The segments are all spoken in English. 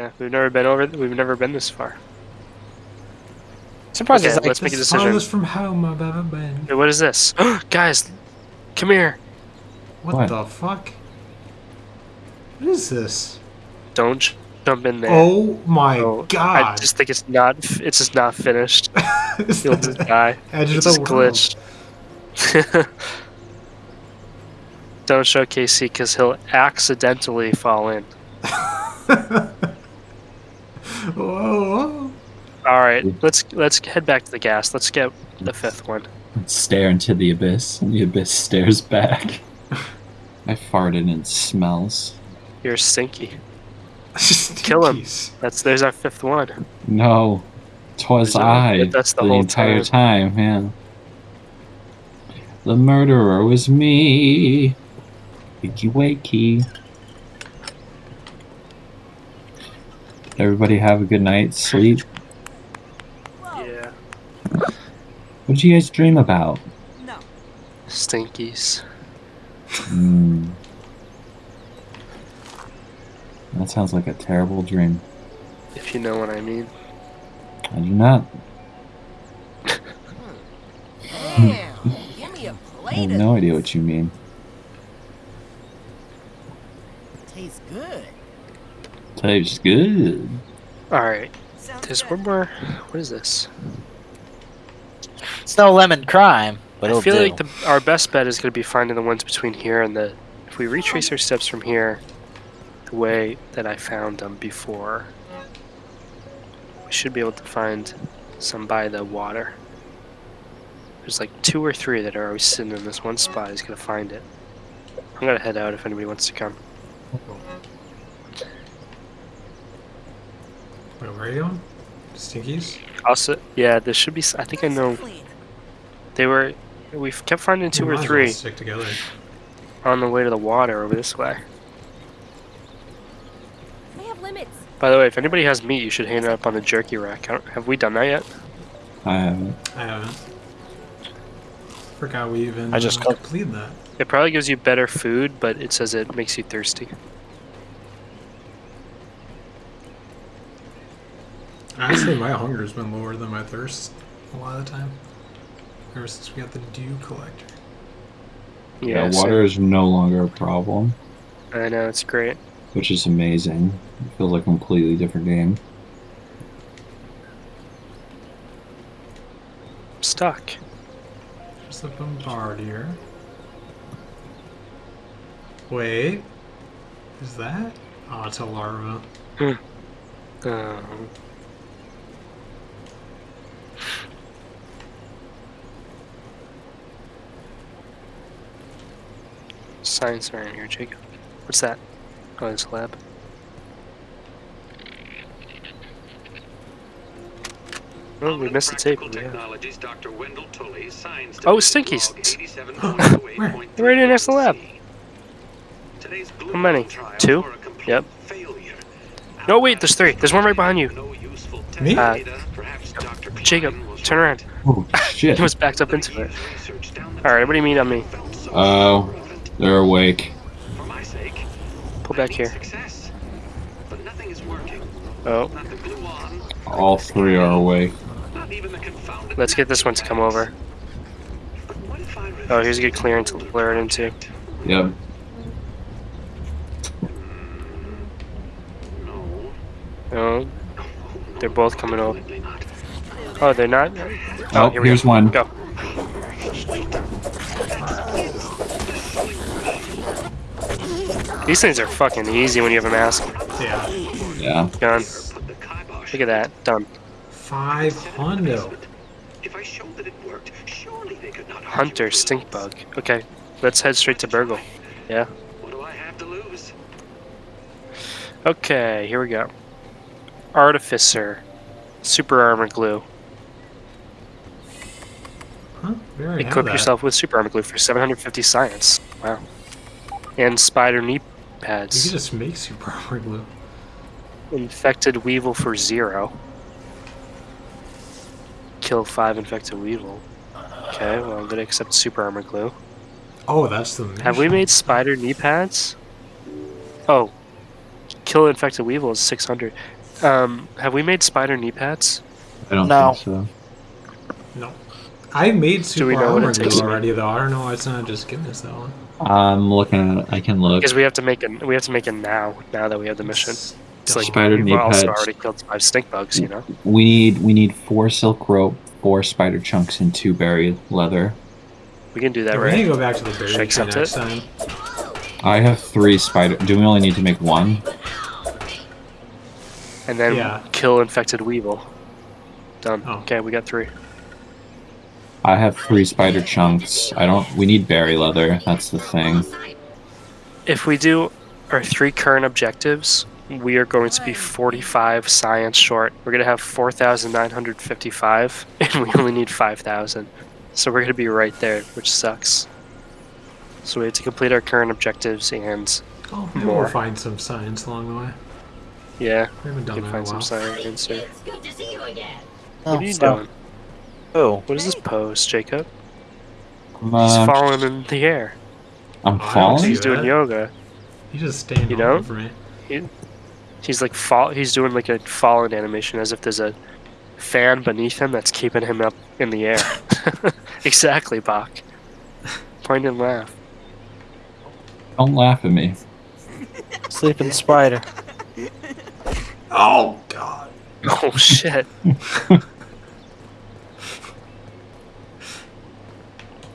Yeah, we've never been over. We've never been this far. Surprised Okay, it's like let's make a decision. farthest from home I've ever been. Wait, what is this? Guys, come here. What, What? the fuck? What is this? Don't jump in there. Oh my Oh, I just think it's not. It's just not finished. It's You'll just die. edge It's of just the glitched. Don't show KC because he'll accidentally fall in. Whoa, whoa. All right, let's let's head back to the gas. Let's get the fifth one. stare into the abyss, and the abyss stares back. I farted and it smells. You're stinky. Kill him. That's there's our fifth one. No, twas Is that- I. that's the the whole entire time, man. The murderer was me. Wakey wakey. Everybody have a good night, sleep. Yeah. What did you guys dream about? No. Stinkies. Hmm. That sounds like a terrible dream. If you know what I mean. I do not. Damn, give me a I plate have no idea what you mean. Tastes good. Tastes good. All right. There's one more. What is this? It's no lemon crime, but I it'll feel do. like the, our best bet is going to be finding the ones between here and the. If we retrace our steps from here, the way that I found them before, we should be able to find some by the water. There's like two or three that are always sitting in this one spot. He's going to find it. I'm going to head out if anybody wants to come. Wait, where are you going? Stinkies? Also, yeah, there should be. I think I know. They were. We kept finding two We or might well three Stick together. on the way to the water over this way. They have limits. By the way, if anybody has meat, you should hand it up on the jerky rack. Have we done that yet? I haven't. I haven't. Forgot we even I just uh, cooked. completed that. It probably gives you better food, but it says it makes you thirsty. Honestly, my hunger's been lower than my thirst a lot of the time. Ever since we got the dew collector. Yeah, so- water is no longer a problem, I know it's great. which is amazing. It feels like a completely different game. I'm stuck. There's the bombardier. Wait. Is that? Oh, it's a larva. Um, science around here, Jacob. What's that? Oh, it's a lab. Oh, we missed the tape. Yeah. Technologies, Dr. Wendell Tully, Oh, division, Stinkies. log 87.08.3. Where? They're right in next to the lab. How many? Two? were a complete Yep. failure. No, wait, there's three. There's one right behind you. Me? Uh, data. Perhaps Dr. Jacob, turn around. Oh shit! He was backed up into it. Research down the Alright, what do you mean on me? felt Oh, relevant. They're awake. For my sake, Pull back here. Success. But nothing is working. Oh, Not the glue on, All three are awake. not even the confounded let's get this one to come over. But what if I Oh, here's a good clearance to blur it into. Yep. Hmm. No. Oh, they're both coming over. Oh, they're not? Oh, oh, here here's one. Go. These things are fucking easy when you have a mask Yeah. Yeah. gun. Put the kibosh Look at that. Done. Five hundo. If I showed that it worked, surely they could not argue Hunter, with stink bug. Okay, let's head straight to BURG.L. Yeah. What do I have to lose? Okay, here we go. Artificer. Super armor glue. Huh? We already Equip yourself with super armor glue for 750 science. Wow. And spider knee You pads. could just make super armor glue. Infected weevil for zero. Kill five infected weevil. Okay, well I'm gonna accept super armor glue. Oh, that's the. Have we made spider knee pads? Oh. kill infected weevil is 600. Um, have we made spider knee pads? I don't No. think so. No. I made super we know what it armor glue already though. I don't know why it's not just giving us that one. I'm looking at it. I can look. Because we have to make it. We have to make it now. Now that we have the mission. It's like Spider we've also already killed five stink bugs. You know. We need we need four silk rope, four spider chunks, and two berry leather. We can do that, Yeah, we need right? to go back to the berry Should I accept next it? time. I have three spider. Do we only need to make one? And then Yeah. kill infected weevil. Done. Oh. Okay, we got three. I have three spider chunks. I don't. We need berry leather. That's the thing. If we do our three current objectives, we are going to be 45 science short. We're going to have 4,955, and we only need 5,000. So we're going to be right there, which sucks. So we have to complete our current objectives, and Oh, maybe More. we'll find some science along the way. yeah, We haven't we done can that in a find while. some science here. It's good to see you again. Oh, What are you oh, so- doing? Oh, What is this pose, Jacob? I'm, He's falling in the air. I'm oh, falling. He's doing that. yoga. You just staying You know? for me. He's like fall. He's doing like a falling animation, as if there's a fan beneath him that's keeping him up in the air. exactly, Bach. Point and laugh. Don't laugh at me. sleeping spider. Oh god. Oh shit!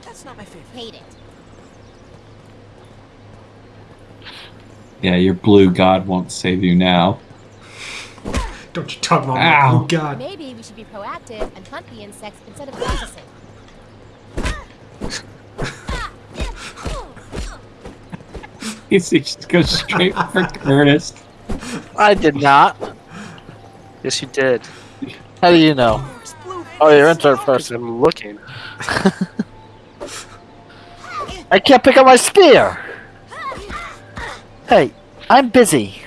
That's not my favorite. Hate it. Yeah, your blue god won't save you now. Don't you talk about Ow. my oh god. Maybe we should be proactive and hunt the insects instead of processing. He just goes straight for Curtis. I did not. Yes, you did. How do you know? Oh, you're in third person. I'm looking. I can't pick up my spear. Hey, I'm busy.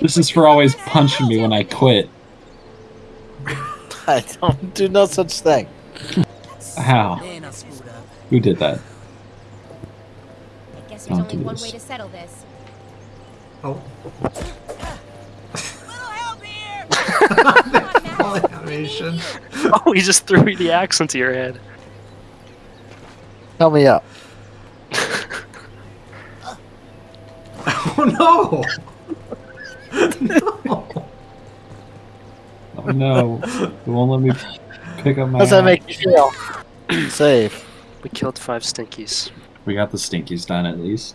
This is for always punching me when I quit. I don't do no such thing. How? Then I'll spoot up. Who did that? I guess there's Don't only do one this. way to settle this. Oh. Little help here! Animation. Oh, he just threw the axe into your head. Help me up. Oh no! no! Oh no! It won't let me pick up my. How does that axe. make you feel? Save. We killed five stinkies. We got the stinkies done at least.